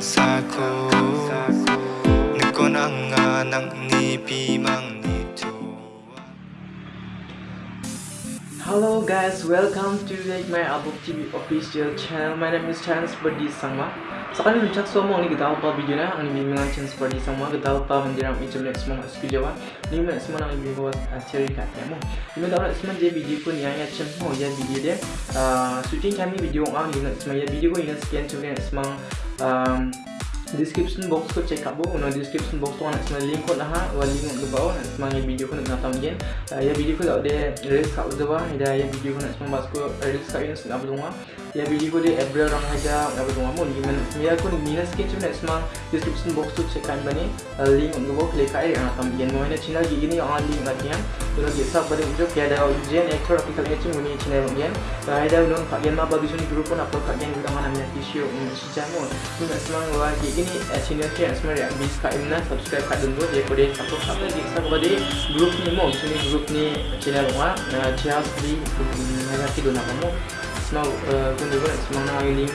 Kasaku Nikon ang anak ni Pimang ni Hello guys, welcome to like my Abuk TV official channel. My name is Chance Berdi Sangma. Ni cak semua ni kita apa video na ang ni mga Chance Berdi Sangma kita apa mendiram itu next semua skill jawa. Ni mga semua nang lebih buat seri kat mo. Ni mga orang semua je video pun yang ya semua ya video dia. Shooting kami video ang ni semua ya video ko ini sekian cuma semua description box ko check abo no description box to anak semua link ko na ha. Wa link ko bawah nak semua video ko nak tahu gen ya video ko dah ada release kat bawah ya video ko nak semua ko release kat ini nak bawah ya video ko dia April orang aja nak bawah mo ni mana semua ko minus sikit cuma nak semua. Description box tu check kan bani. Link ko bawah klik kat nak tahu gen mana channel gini on link kat yang tu lagi sab pada video kaya ada ujian actor article ni cuma ni channel gen ada non kat yang apa bisu ni group pun apa kat yang kita mana ni issue ni si jamu ni semua lagi ini channel ni semua yang bisa kat ini subscribe kat dulu dia boleh support apa lagi saya kepada group ni mau sini group ni channel rumah cihas di kita nak kamu nak link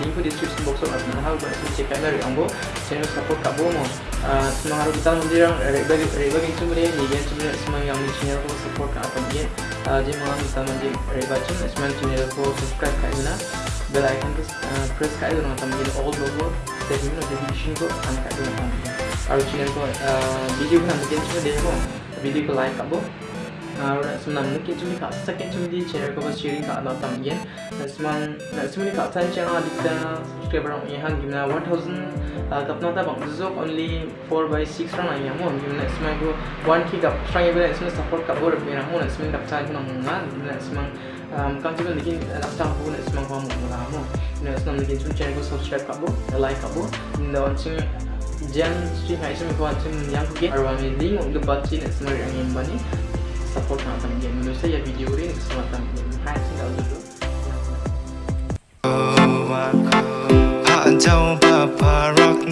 link di description box atau mana hal boleh cek kan dari ambo channel support kat bomo. Semua harus kita nanti yang reba reba gitu boleh ni. Kan cuma semua yang di channel ko support kat apa dia. Jadi malam kita nanti reba cuma semua. Channel ko subscribe kat ini bell icon press uh, press kat itu nama tambahin all logo ini notification ko ang kat itu nama Kalau channel uh, video ko nambahin cuma dia ko video ko like kat bo Alright, so nam mungkin cuma kat second cuma di channel ko pas sharing kat nama tambahin dan semua dan semua ni kat sana channel kita subscriber orang yang gimana 1000 kap nota bang zok only 4 by 6 rang yang mo gimana semua ko 1k kap strang ibu semua support kat bo lebih ramon semua kap sana ko nang ngan semua Mungkin juga lagi nak campur nak semang kamu mula kamu. Nak senang lagi cuma channel aku subscribe kamu, like kamu. Dan wancing jangan stream hai semua kau wancing yang kuki. Arwah ni link untuk baca nak semang yang yang bani support sama dia. Menurut saya video ini sama dia. Hai sih dulu. Jauh bapa rock